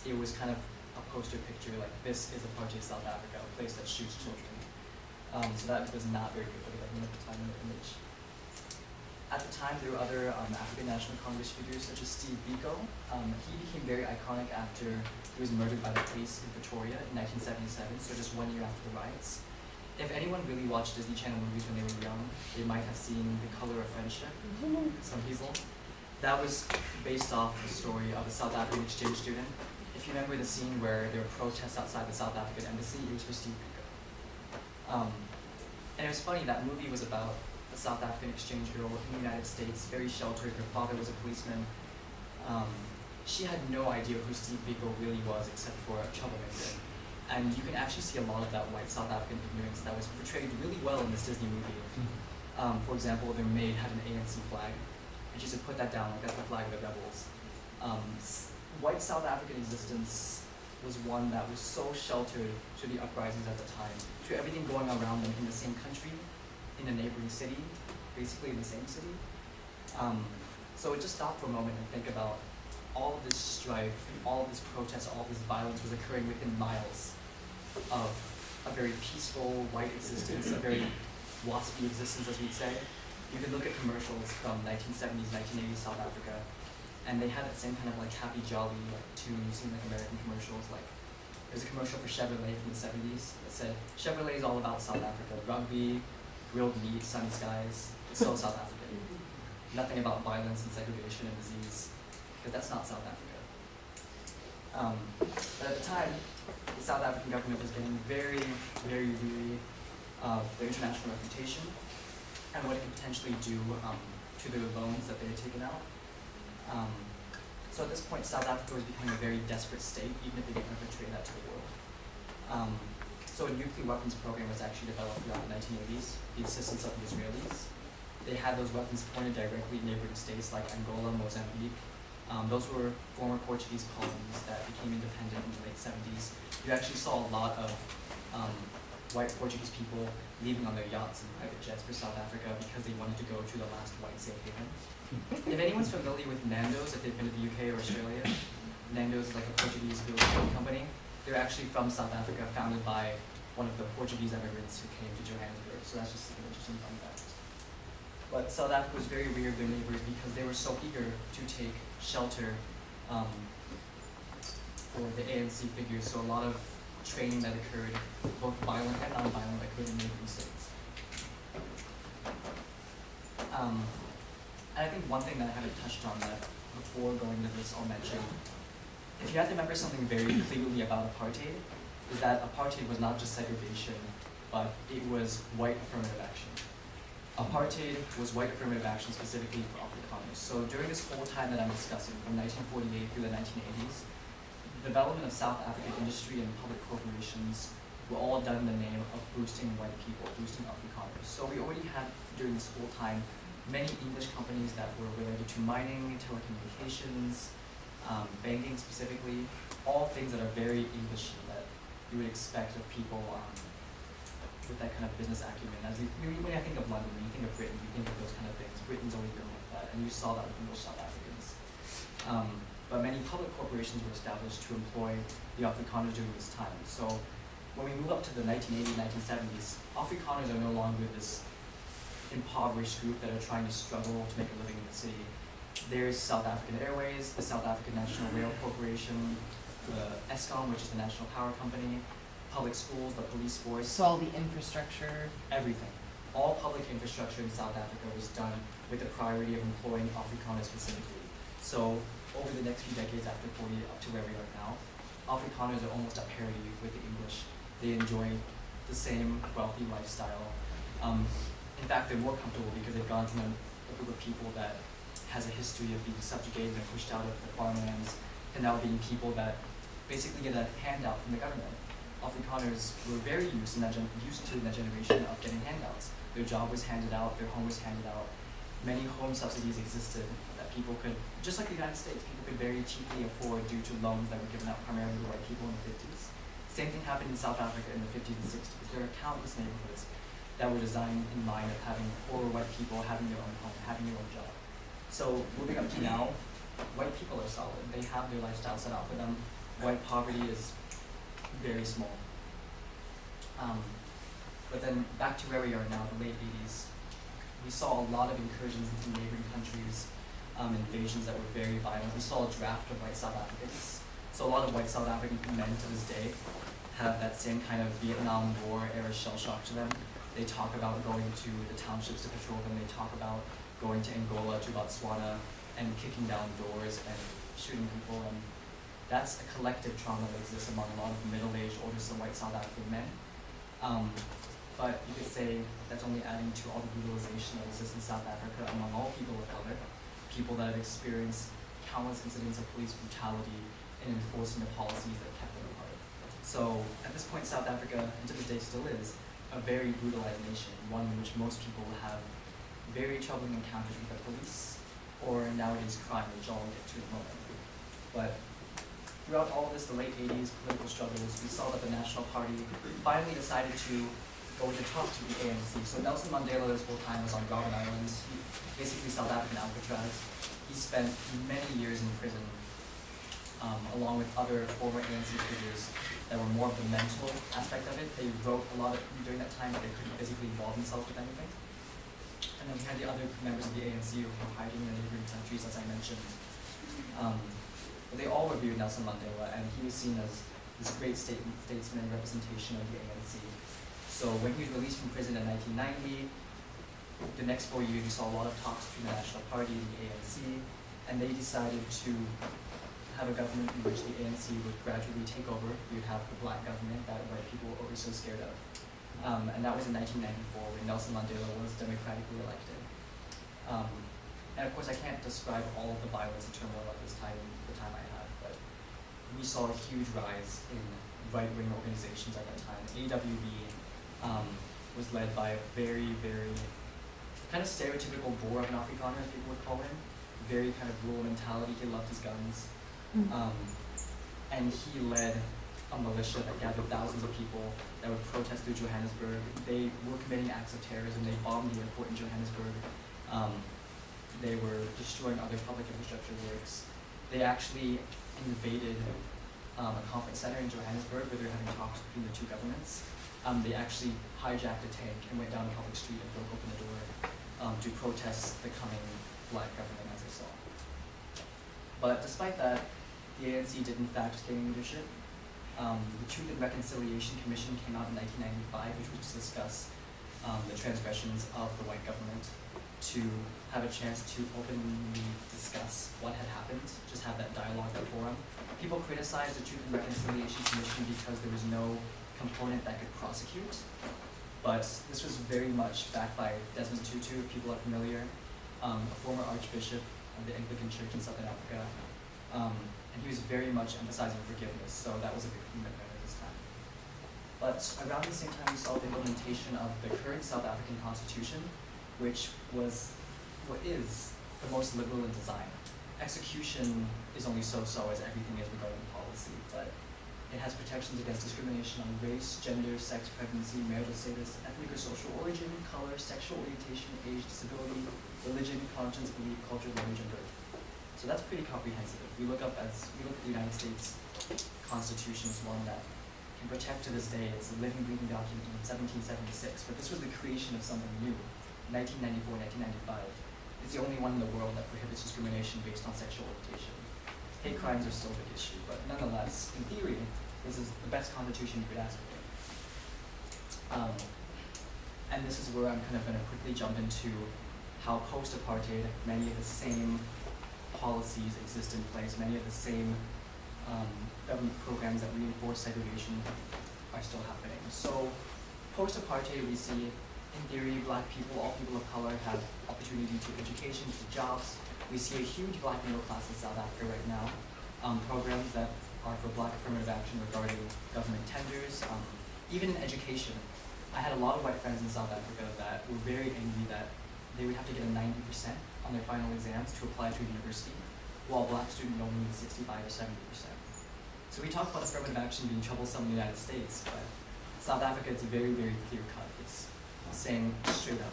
it was kind of a poster picture like this is apartheid South Africa, a place that shoots children. Um, so that was not very good for the government at the time in the image. At the time, there were other um, African National Congress figures such as Steve Biko. Um, he became very iconic after he was murdered by the police in Pretoria in 1977, so just one year after the riots. If anyone really watched Disney Channel movies when they were young, they might have seen The Color of Friendship, some people. That was based off the story of a South African exchange student. If you remember the scene where there were protests outside the South African embassy, it was for Steve Biko. Um, and it was funny, that movie was about a South African exchange girl in the United States, very sheltered. Her father was a policeman. Um, she had no idea who Steve Biko really was except for a troublemaker. And you can actually see a lot of that white South African ignorance that was portrayed really well in this Disney movie. Um, for example, their maid had an ANC flag, and she said, put that down, like that's the flag of the rebels. Um, white South African existence was one that was so sheltered to the uprisings at the time, to everything going around them in the same country, in a neighboring city, basically in the same city. Um, so just stop for a moment and think about all of this strife, all of this protest, all this violence was occurring within miles of a very peaceful white existence, a very waspy existence, as we'd say. You could look at commercials from 1970s, 1980s South Africa, and they had that same kind of like happy, jolly like tune you see in like American commercials. Like there's a commercial for Chevrolet from the 70s that said Chevrolet is all about South Africa, rugby, grilled meat, sunny skies. It's so South African. Nothing about violence and segregation and disease, because that's not South Africa. Um, but at the time, the South African government was getting very, very weary of their international reputation and what it could potentially do um, to the loans that they had taken out. Um, so at this point, South Africa was becoming a very desperate state, even if they didn't portray that to the world. So a nuclear weapons program was actually developed throughout the 1980s, the assistance of the Israelis. They had those weapons pointed directly at neighboring states like Angola, Mozambique. Um, those were former Portuguese colonies that became independent in the late 70s. You actually saw a lot of um, white Portuguese people leaving on their yachts and private jets for South Africa because they wanted to go to the last white safe haven. if anyone's familiar with Nando's, if they've been to the UK or Australia, Nando's is like a Portuguese chicken company. They're actually from South Africa, founded by one of the Portuguese immigrants who came to Johannesburg. So that's just an interesting fun fact. But South Africa was very weird of their neighbors because they were so eager to take shelter um, for the ANC figures. So a lot of training that occurred, both violent and non-violent, occurred in neighboring states. Um, and I think one thing that I haven't touched on that before going to this I'll mention, if you have to remember something very clearly about apartheid, is that apartheid was not just segregation, but it was white affirmative action. Apartheid was white affirmative action specifically for Afrikaners. So during this whole time that I'm discussing, from 1948 through the 1980s, the development of South African industry and public corporations were all done in the name of boosting white people, boosting Afrikaners. So we already had, during this whole time, many English companies that were related to mining, telecommunications, um, banking specifically, all things that are very English that you would expect of people um, with that kind of business acumen. As when I think of London, when you think of Britain, you think of those kind of things. Britain's always been like that, and you saw that with English South Africans. Um, but many public corporations were established to employ the Afrikaners during this time. So when we move up to the 1980s, 1970s, Afrikaners are no longer this impoverished group that are trying to struggle to make a living in the city. There's South African Airways, the South African National Rail Corporation, the Eskom, which is the National Power Company, public schools, the police force, So all the infrastructure. everything. All public infrastructure in South Africa was done with the priority of employing Afrikaners specifically. So over the next few decades after 40 up to where we are now, Afrikaners are almost at parity with the English. They enjoy the same wealthy lifestyle. Um, in fact, they're more comfortable because they've gone a, a group of people that has a history of being subjugated and pushed out of the farmlands and now being people that basically get a handout from the government. Afrikaners were very used in that used to in that generation of getting handouts. Their job was handed out, their home was handed out. Many home subsidies existed that people could, just like the United States, people could very cheaply afford due to loans that were given out primarily to white people in the 50s. Same thing happened in South Africa in the 50s and 60s. There are countless neighborhoods that were designed in mind of having poor white people having their own home, having their own job. So moving up to now, white people are solid. They have their lifestyle set out for them. White poverty is very small. Um, but then back to where we are now, the late 80s, we saw a lot of incursions into neighboring countries, um, invasions that were very violent. We saw a draft of white South Africans. So a lot of white South African men to this day have that same kind of Vietnam War era shell shock to them. They talk about going to the townships to patrol them. They talk about going to Angola, to Botswana, and kicking down doors and shooting people. And that's a collective trauma that exists among a lot of middle-aged, older, so white South African men. Um, but you could say that's only adding to all the brutalization that exists in South Africa among all people of color, people that have experienced countless incidents of police brutality in enforcing the policies that kept them apart. So at this point, South Africa, and to this day still is, a very brutalized nation, one in which most people have very troubling encounters with the police, or nowadays crime, which I'll get to in a moment. But throughout all this, the late 80s political struggles, we saw that the National Party finally decided to go to talk to the ANC. So Nelson Mandela this whole time was on Robben Island, basically South African Alcatraz. He spent many years in prison, um, along with other former ANC figures that were more of the mental aspect of it. They wrote a lot of, during that time, but they couldn't physically involve themselves with anything. And then we had the other members of the ANC who were hiding in the neighboring countries, as I mentioned. Um, but they all reviewed Nelson Mandela, and he was seen as this great state, statesman representation of the ANC. So when he was released from prison in 1990, the next four years we saw a lot of talks between the National Party and the ANC, and they decided to have a government in which the ANC would gradually take over. Would have the black government that white people were always so scared of. Um, and that was in 1994 when Nelson Mandela was democratically elected. Um, and of course, I can't describe all of the violence and turmoil at this time, the time I had, but we saw a huge rise in right-wing organizations at that time. AWB um, was led by a very, very kind of stereotypical Boer of an Afrikaner, as people would call him. Very kind of rural mentality. He loved his guns. Um, and he led a militia that gathered thousands of people that would protest through Johannesburg. They were committing acts of terrorism. They bombed the airport in Johannesburg. Um, they were destroying other public infrastructure works. They actually invaded um, a conference center in Johannesburg where they were having talks between the two governments. Um, they actually hijacked a tank and went down a public street and broke open the door um, to protest the coming black government as they saw. But despite that, the ANC did in fact gain leadership. Um, the Truth and Reconciliation Commission came out in 1995, which was to discuss um, the transgressions of the white government, to have a chance to openly discuss what had happened, just have that dialogue, that forum. People criticized the Truth and Reconciliation Commission because there was no component that could prosecute, but this was very much backed by Desmond Tutu, if people are familiar, um, a former archbishop of the Anglican Church in Southern Africa. Um, and he was very much emphasizing forgiveness, so that was a big commitment at this time. But around the same time, we saw the implementation of the current South African constitution, which was, what is, the most liberal in design. Execution is only so-so as everything is regarding policy, but it has protections against discrimination on race, gender, sex, pregnancy, marital status, ethnic or social origin, color, sexual orientation, age, disability, religion, conscience, belief, culture, language, and birth. So that's pretty comprehensive. If we look up as we look at the United States Constitution as one that can protect to this day. It's a living, breathing document in 1776, but this was the creation of something new. 1994, 1995. It's the only one in the world that prohibits discrimination based on sexual orientation. Hate crimes are still a big issue, but nonetheless, in theory, this is the best constitution you could ask for. Um, and this is where I'm kind of going to quickly jump into how post-apartheid, many of the same policies exist in place, many of the same um, government programs that reinforce segregation are still happening. So post-apartheid, we see, in theory, black people, all people of color have opportunity to education, to jobs. We see a huge black middle class in South Africa right now. Um, programs that are for black affirmative action regarding government tenders, um, even in education. I had a lot of white friends in South Africa that were very angry that they would have to get a 90% on their final exams to apply to a university, while black students only need 65 or 70%. So we talk about affirmative action being troublesome in the United States, but South Africa, it's very, very clear cut. It's saying straight up,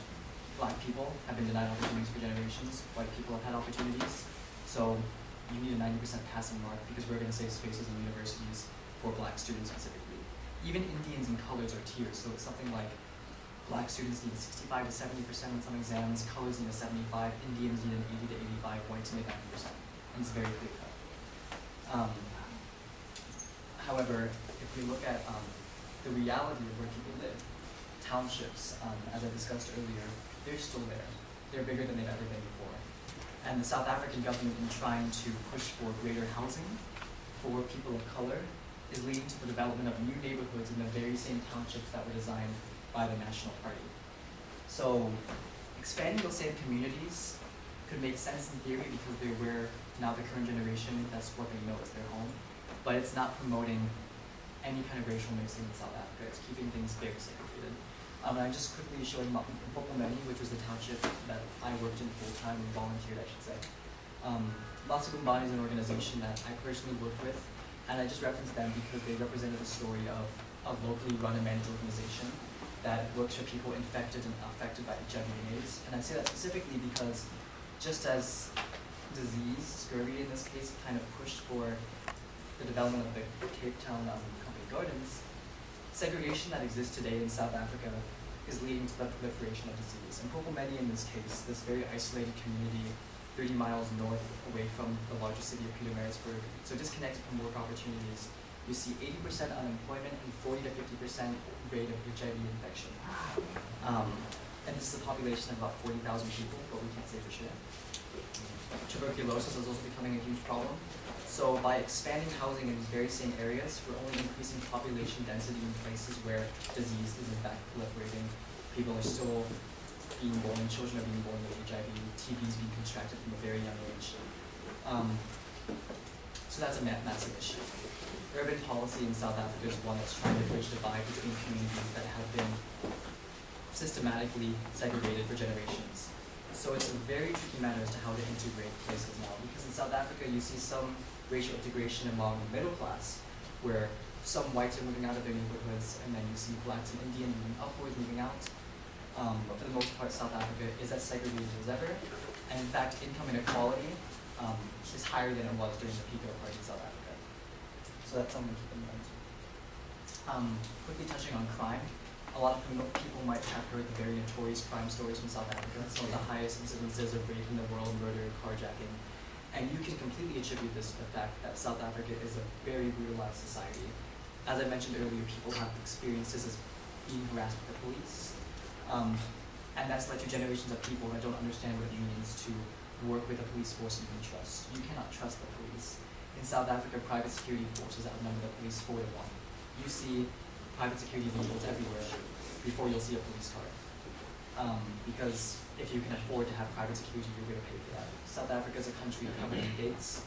black people have been denied opportunities for generations. White people have had opportunities. So you need a 90% passing mark because we're going to save spaces in universities for black students specifically. Even Indians and colors are tiers, so it's something like black students need 65 to 70% on some exams, colors need a 75, Indians need an 80 to 85, whites need 90%. And it's very clear cut. Um, however, if we look at um, the reality of where people live, townships, um, as I discussed earlier, they're still there. They're bigger than they've ever been before. And the South African government, in trying to push for greater housing for people of color, is leading to the development of new neighborhoods in the very same townships that were designed by the National Party. So, expanding those same communities could make sense in theory because they're where now the current generation, that's what they know as their home. But it's not promoting any kind of racial mixing in South Africa. It's keeping things very segregated. Um, and I'm just quickly showing Mpopomeni, which was the township that I worked in full time and volunteered, I should say. Um, Masibumbani is an organization that I personally worked with, and I just reference them because they represented the story of a locally run and managed organization that works for people infected and affected by HIV and AIDS. And I say that specifically because just as disease, scurvy in this case, kind of pushed for the development of the Cape Town um, Company Gardens, segregation that exists today in South Africa is leading to the proliferation of disease. And Mpopomeni in this case, this very isolated community 30 miles north away from the larger city of Pietermaritzburg, so disconnected from work opportunities, you see 80% unemployment and 40 to 50% rate of HIV infection. Um, and this is a population of about 40,000 people, but we can't say for sure. Tuberculosis is also becoming a huge problem. So by expanding housing in these very same areas, we're only increasing population density in places where disease is in fact proliferating. People are still being born, children are being born with HIV, TB is being contracted from a very young age. Um, so that's a ma massive issue. Urban policy in South Africa is one that's trying to bridge divide between communities that have been systematically segregated for generations. So it's a very tricky matter as to how to integrate places now, because in South Africa you see some racial integration among the middle class, where some whites are moving out of their neighborhoods, and then you see blacks and Indian moving upwards, moving out. Um, but for the most part, South Africa is as segregated as ever, and in fact, income inequality um, is higher than it was during the peak of apartheid in South Africa. So that's something to keep in mind. Um, quickly touching on crime, a lot of people might have heard the very notorious crime stories from South Africa, some of the highest incidences of rape in the world, murder, carjacking, and you can completely attribute this to the fact that South Africa is a very brutalized society. As I mentioned earlier, people have experiences as being harassed by the police. Um, and that's led to generations of people that don't understand what it means to work with a police force you can trust. You cannot trust the police. In South Africa, private security forces outnumber the police four to one. You see private security vehicles everywhere before you'll see a police car. Um, because if you can afford to have private security, you're going to pay for that. South Africa is a country covered in gates,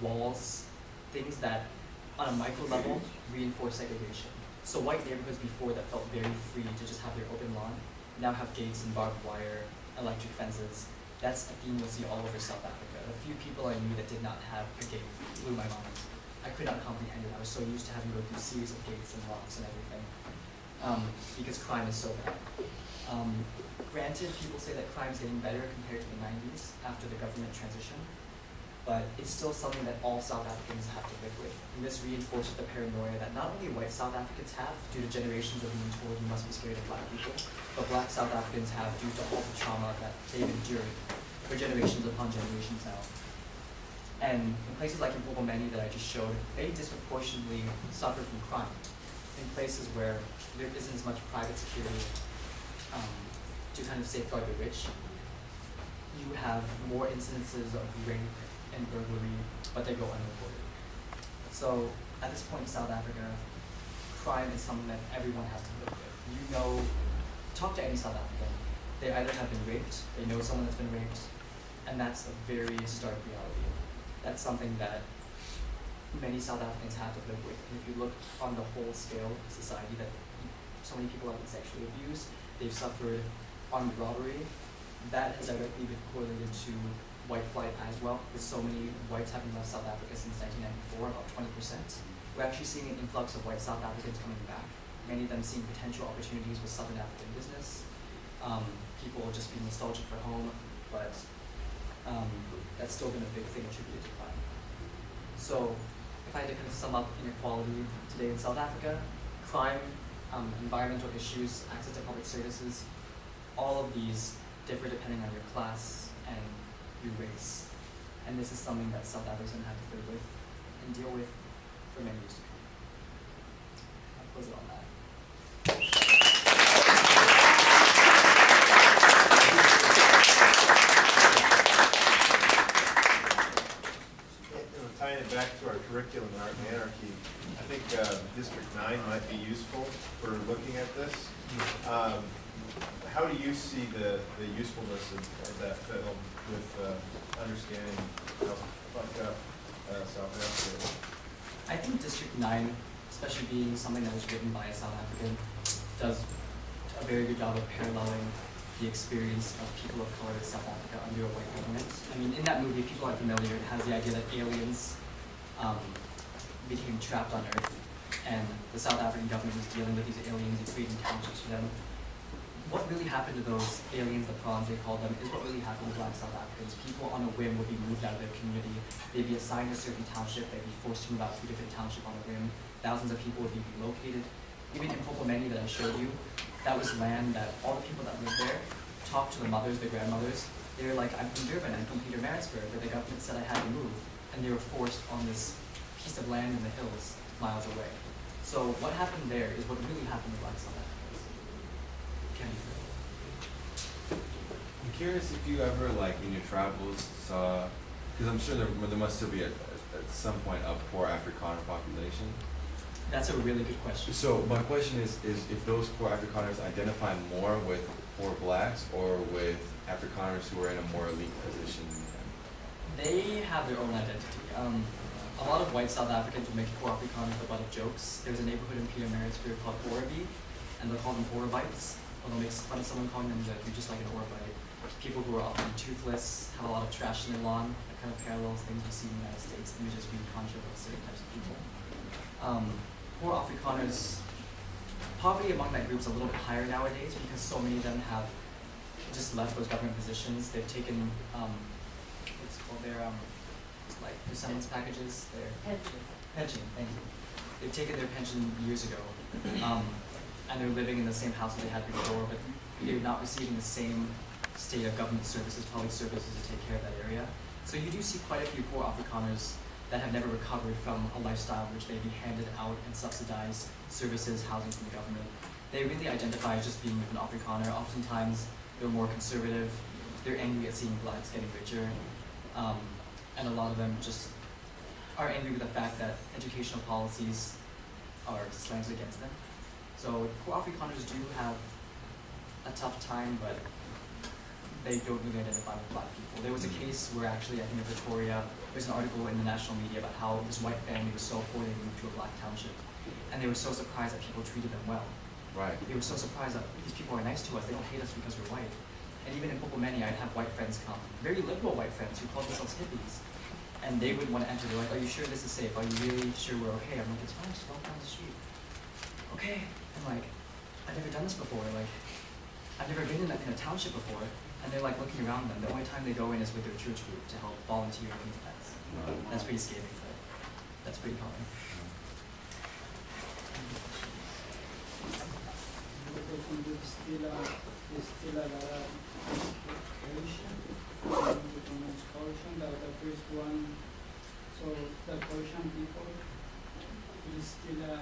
walls, things that, on a micro level, reinforce segregation. So white neighborhoods before that felt very free to just have their open lawn, now have gates and barbed wire, electric fences. That's a theme you'll see all over South Africa. The few people I knew that did not have a gate blew my mind. I could not comprehend it. I was so used to having to go through series of gates and locks and everything. Um, because crime is so bad. Um, granted, people say that crime is getting better compared to the 90s after the government transition, but it's still something that all South Africans have to live with. And this reinforces the paranoia that not only white South Africans have due to generations of being told you must be scared of black people, but black South Africans have due to all the trauma that they've endured for generations upon generations now. And in places like in that I just showed, they disproportionately suffer from crime. In places where there isn't as much private security um, to kind of safeguard the rich, you have more incidences of rape and burglary, but they go unreported. So at this point in South Africa, crime is something that everyone has to live with. You know, talk to any South African, they either have been raped, they know someone that's been raped, and that's a very stark reality. That's something that many South Africans have to live with. And if you look on the whole scale of society that so many people have been sexually abused, they've suffered armed robbery. That has directly been correlated to white flight as well, with so many whites having left South Africa since 1994, about 20%. We're actually seeing an influx of white South Africans coming back, many of them seeing potential opportunities with Southern African business. Um, people just being nostalgic for home, but um, that's still been a big thing attributed to crime. So, if I had to kind of sum up inequality today in South Africa, crime, um, environmental issues, access to public services, all of these differ depending on your class and your race. And this is something that South Africans have to live with and deal with for many years to come. I'll close it on that. You know, Tying it back to our curriculum and and anarchy, I think uh, District Nine might be useful for looking at this. Um, How do you see the, the usefulness of, of that film with uh, understanding how fucked up uh, South Africa is? I think District Nine, especially being something that was written by a South African, does a very good job of paralleling the experience of people of color in South Africa under a white government. I mean, in that movie, people are familiar, it has the idea that aliens um, became trapped on Earth, and the South African government was dealing with these aliens and creating townships for them. What really happened to those aliens, the prawns they called them, is what really happened to black South Africans. People on a whim would be moved out of their community. They'd be assigned a certain township. They'd be forced to move out to a different township on a whim. Thousands of people would be relocated. Even in Popomeni that I showed you, that was land that all the people that lived there talked to the mothers, the grandmothers. They were like, I'm from Durban, I'm from Pietermaritzburg, but the government said I had to move. And they were forced on this piece of land in the hills miles away. So what happened there is what really happened to black South Africans. Can I'm curious if you ever, like, in your travels, saw, because I'm sure there, there must still be at, at some point a poor Afrikaner population. That's a really good question. So my question is, is if those poor Afrikaners identify more with poor blacks or with Afrikaners who are in a more elite position? They have their own identity. Um, a lot of white South Africans will make Afrikaners the butt of jokes. There's a neighborhood in Pietermaritzburg called Oribi, and they'll call them Oribites. Or they'll make fun of someone calling them that you're just like an Oribite. People who are often toothless, have a lot of trash in their lawn, that kind of parallels things we see in the United States, images we conjure of certain types of people. Um, poor Afrikaners, poverty among that group is a little bit higher nowadays because so many of them have just left those government positions. They've taken um, their um, like their severance packages, their pension. Thank you. They've taken their pension years ago, um, and they're living in the same house that they had before, but they're not receiving the same state of government services, public services to take care of that area. So you do see quite a few poor Afrikaners that have never recovered from a lifestyle in which they be handed out and subsidized services, housing from the government. They really identify as just being an Afrikaner. Oftentimes, they're more conservative. They're angry at seeing blacks getting richer. Um, and a lot of them just are angry with the fact that educational policies are slanted against them. So poor Afrikaners do have a tough time, but they don't really identify with black people. There was a case where actually, I think in Victoria, there's an article in the national media about how this white family was so poor they moved to a black township. And they were so surprised that people treated them well. Right. They were so surprised that these people are nice to us, they don't hate us because we're white. And even in Popomeni, I'd have white friends come, very liberal white friends who called themselves hippies. And they wouldn't want to enter, they're like, are you sure this is safe? Are you really sure we're okay? I'm like, it's fine, just walk down the street. Okay. I'm like, I've never done this before, like, I've never been in that kind of township before. And they're like looking around them. The only time they go in is with their church group to help volunteer in defense. That's pretty scary, but that's pretty common. The, first people.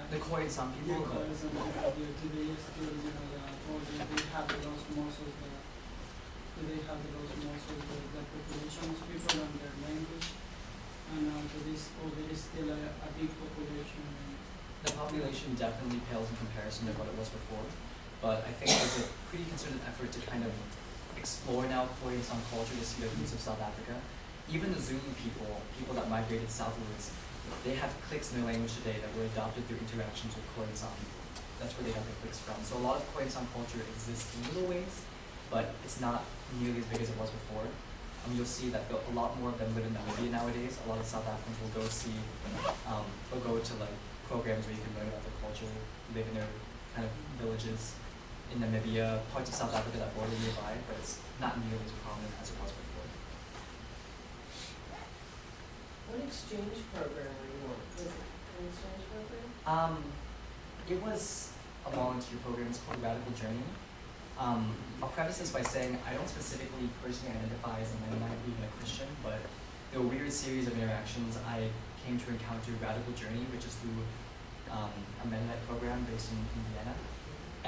The some people, Yeah, Khoisan people, they, they still, you know, the, or they, they have those muscles, the, they have those muscles, the, the population of people and their language, and, uh, there is, oh, there is still a, a big population, the population definitely pales in comparison to what it was before. But I think there's a pretty concerted effort to kind of explore now and some culture to see the roots of South Africa. Even the Zulu people, people that migrated southwards, they have clicks in their language today that were adopted through interactions with Khoi and San. That's where they have their clicks from. So a lot of Khoi and San culture exists in little ways, but it's not nearly as big as it was before. Um, you'll see that a lot more of them live in Namibia nowadays. A lot of South Africans will go see, um, will go to like programs where you can learn about their culture, live in their kind of villages. In Namibia, parts of South Africa that border nearby, but it's not nearly as prominent as it was before. What exchange program were you on? Was it an exchange program? Um, it was a volunteer program, it's called Radical Journey. Um, I'll preface this by saying I don't specifically personally identify as a Mennonite or even a Christian, but through a weird series of interactions, I came to encounter Radical Journey, which is through um, a Mennonite program based in Indiana.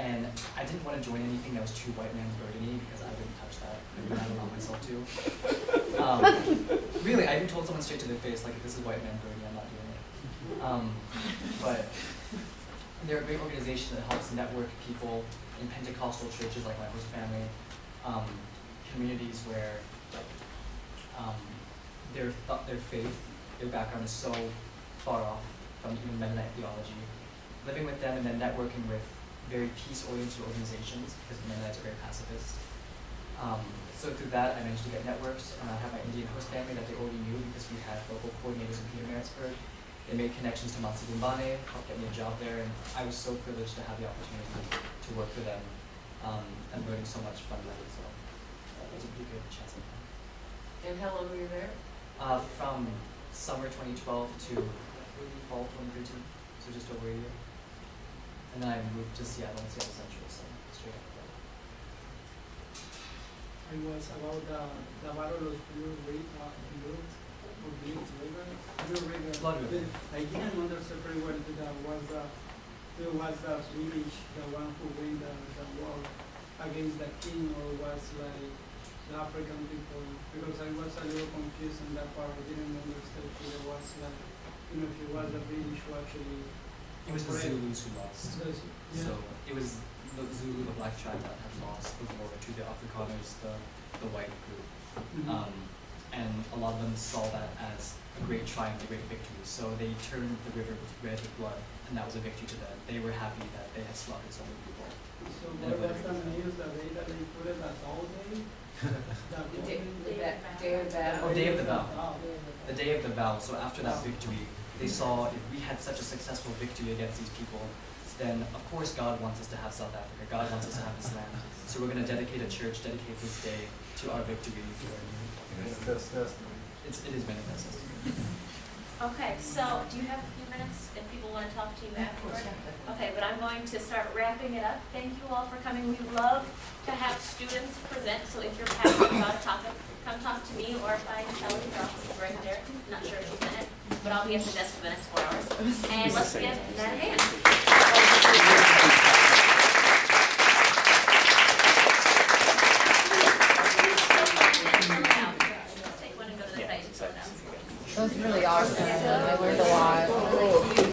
And I didn't want to join anything that was too white man's burdeny because I wouldn't touch that. I would allow myself to. Um, really, I even told someone straight to their face, like, if this is white man's burdeny, I'm not doing it. Um, but they're a great organization that helps network people in Pentecostal churches like my host family, um, communities where um, their th- their faith, their background is so far off from even Mennonite theology. Living with them and then networking with very peace-oriented organizations because the Mennonites are very pacifist. Um, so through that, I managed to get networks, and I have my Indian host family that they already knew because we had local coordinators in Pietermaritzburg. They made connections to Masibumbani, helped get me a job there, and I was so privileged to have the opportunity to work for them um, and learning so much from them. So that was a pretty good chance at that. And how long were you there? Uh, from summer 2012 to fall 2013, so just over a year. And then I moved to Seattle and Seattle Central, so straight that. It was about the, the battle of Blue uh, Blue, or Blue River, Blue River. Blood River. The- I didn't understand very well that was the, it was the British, the one who win the, the war against the king, or was like the African people, because I was a little confused in that part, I didn't understand if it was like, you know, if it was the British who actually. It was the Right. Zulus who lost. Yeah. So it was the Zulu, the black tribe that had lost the war to the Afrikaners, the, the white group. Mhm. Um, and a lot of them saw that as a great triumph, a great victory. So they turned the river red with blood, and that was a victory to them. They were happy that they had slaughtered so many people. So what was the news, the day that they put it as all day? That The day, morning? the ba- day of battle? Oh, day of the vow. The day of the vow, so after that victory, they saw if we had such a successful victory against these people, then of course God wants us to have South Africa. God wants us to have this land. So we're going to dedicate a church, dedicate this day to our victory. Manifest destiny. It's, it is manifest. Okay, so do you have a few minutes if people want to talk to you afterwards. Okay, but I'm going to start wrapping it up. Thank you all for coming. We love to have students present, so if you're passionate about a topic, come talk to me or find Kelly Ross right there. Not sure if she's in it, but I'll be at the desk for the next four hours. And let's give that a hand. It was really awesome. I learned a lot. 为。